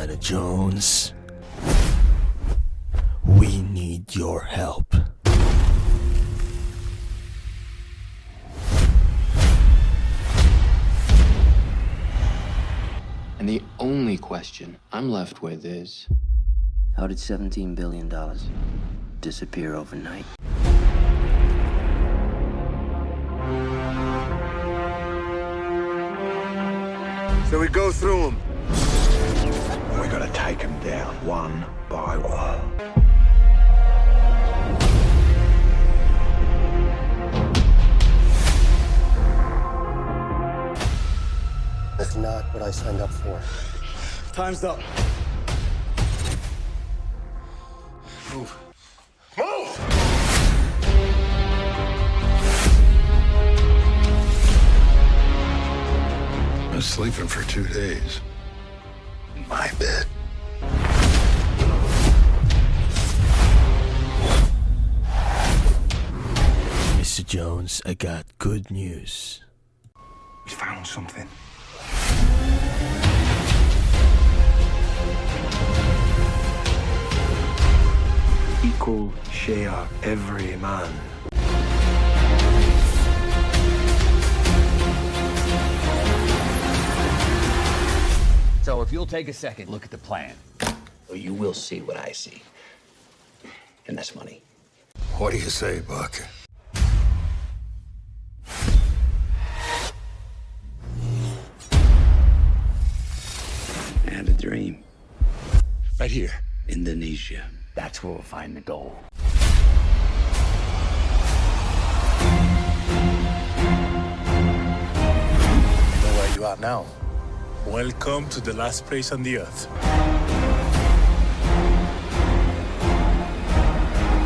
Indiana Jones. We need your help. And the only question I'm left with is How did $17 billion disappear overnight? So we go through them. We're gonna take them down one by one. That's not what I signed up for. Time's up. Move. Move! I was sleeping for two days. In my bed. Jones, I got good news. We found something. Equal share every man. So if you'll take a second, look at the plan. or you will see what I see. And that's money. What do you say, Buck? Dream. Right here. Indonesia. That's where we'll find the gold. know where you are now. Welcome to the last place on the earth.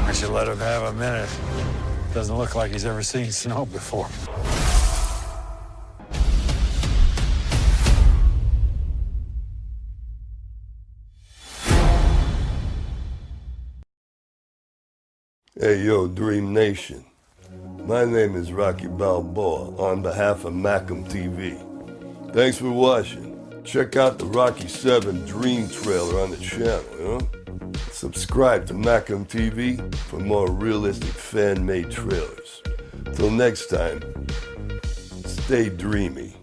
I should let him have a minute. Doesn't look like he's ever seen snow before. Hey, yo, Dream Nation. My name is Rocky Balboa on behalf of Macam TV. Thanks for watching. Check out the Rocky 7 Dream trailer on the channel? Subscribe to Macam TV for more realistic fan-made trailers. Till next time, stay dreamy.